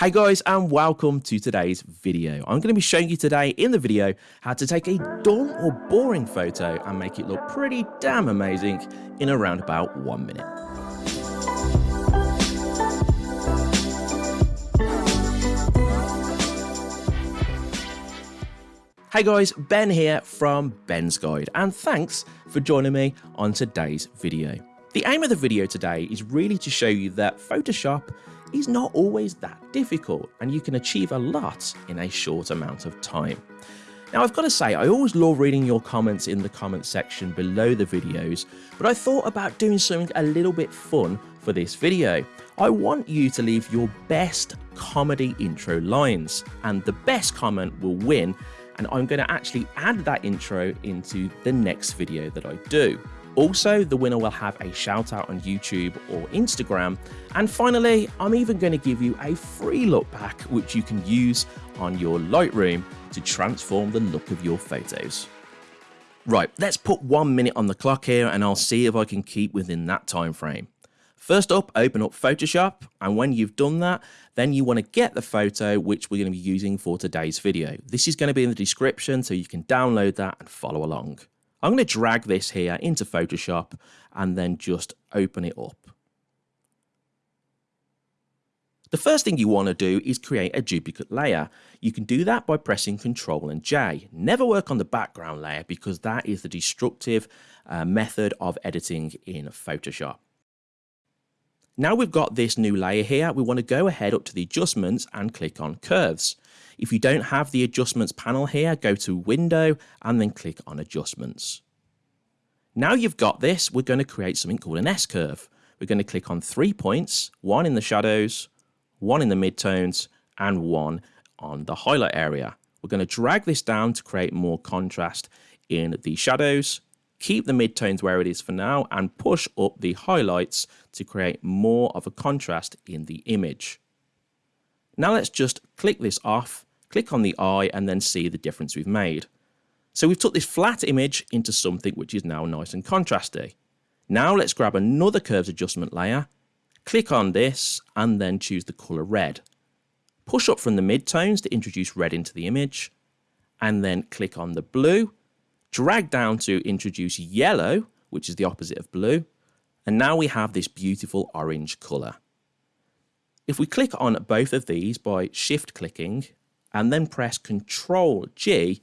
Hey guys and welcome to today's video. I'm going to be showing you today in the video how to take a dull or boring photo and make it look pretty damn amazing in around about one minute. Hey guys, Ben here from Ben's Guide and thanks for joining me on today's video. The aim of the video today is really to show you that Photoshop is not always that difficult and you can achieve a lot in a short amount of time. Now I've got to say, I always love reading your comments in the comment section below the videos, but I thought about doing something a little bit fun for this video. I want you to leave your best comedy intro lines, and the best comment will win, and I'm going to actually add that intro into the next video that I do. Also, the winner will have a shout out on YouTube or Instagram. And finally, I'm even going to give you a free look back which you can use on your Lightroom to transform the look of your photos. Right, let's put one minute on the clock here and I'll see if I can keep within that time frame. First up, open up Photoshop, and when you've done that, then you want to get the photo which we're going to be using for today's video. This is going to be in the description so you can download that and follow along. I'm going to drag this here into Photoshop and then just open it up. The first thing you want to do is create a duplicate layer. You can do that by pressing Ctrl and J. Never work on the background layer because that is the destructive uh, method of editing in Photoshop. Now we've got this new layer here, we want to go ahead up to the adjustments and click on curves. If you don't have the adjustments panel here, go to window and then click on adjustments. Now you've got this, we're going to create something called an S-curve. We're going to click on three points, one in the shadows, one in the midtones, and one on the highlight area. We're going to drag this down to create more contrast in the shadows, keep the midtones where it is for now, and push up the highlights to create more of a contrast in the image. Now let's just click this off, click on the eye, and then see the difference we've made. So we've took this flat image into something which is now nice and contrasty. Now let's grab another curves adjustment layer, click on this, and then choose the color red. Push up from the midtones to introduce red into the image, and then click on the blue, drag down to introduce yellow, which is the opposite of blue, and now we have this beautiful orange color. If we click on both of these by shift clicking and then press Control G,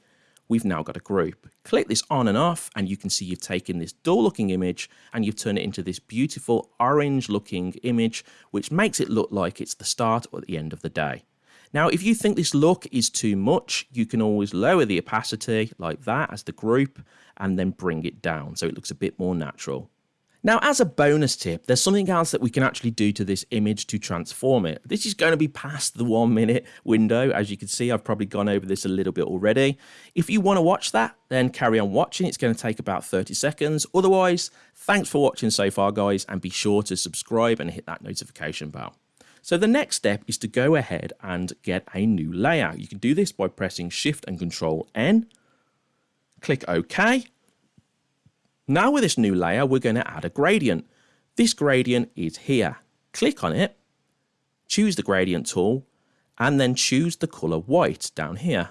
we've now got a group. Click this on and off and you can see you've taken this dull looking image and you've turned it into this beautiful orange looking image which makes it look like it's the start or the end of the day. Now if you think this look is too much you can always lower the opacity like that as the group and then bring it down so it looks a bit more natural. Now, as a bonus tip, there's something else that we can actually do to this image to transform it. This is going to be past the one minute window. As you can see, I've probably gone over this a little bit already. If you want to watch that, then carry on watching. It's going to take about 30 seconds. Otherwise, thanks for watching so far, guys, and be sure to subscribe and hit that notification bell. So the next step is to go ahead and get a new layer. You can do this by pressing Shift and Control N. Click OK now with this new layer, we're going to add a gradient. This gradient is here. Click on it, choose the gradient tool, and then choose the color white down here.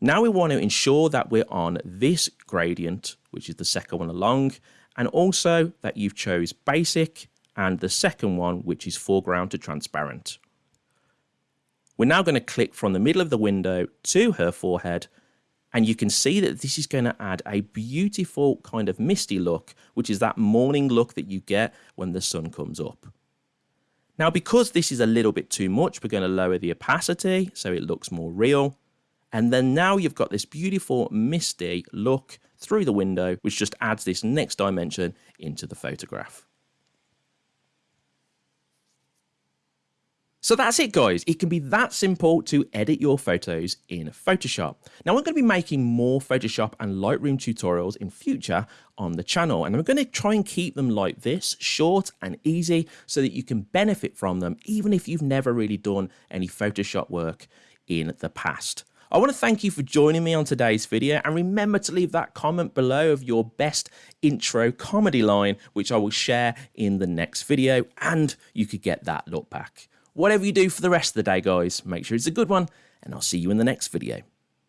Now we want to ensure that we're on this gradient, which is the second one along, and also that you've chose basic and the second one, which is foreground to transparent. We're now going to click from the middle of the window to her forehead and you can see that this is going to add a beautiful kind of misty look, which is that morning look that you get when the sun comes up. Now, because this is a little bit too much, we're going to lower the opacity so it looks more real. And then now you've got this beautiful misty look through the window, which just adds this next dimension into the photograph. So that's it guys, it can be that simple to edit your photos in Photoshop. Now I'm going to be making more Photoshop and Lightroom tutorials in future on the channel and I'm going to try and keep them like this, short and easy so that you can benefit from them even if you've never really done any Photoshop work in the past. I want to thank you for joining me on today's video and remember to leave that comment below of your best intro comedy line which I will share in the next video and you could get that look back. Whatever you do for the rest of the day, guys, make sure it's a good one, and I'll see you in the next video.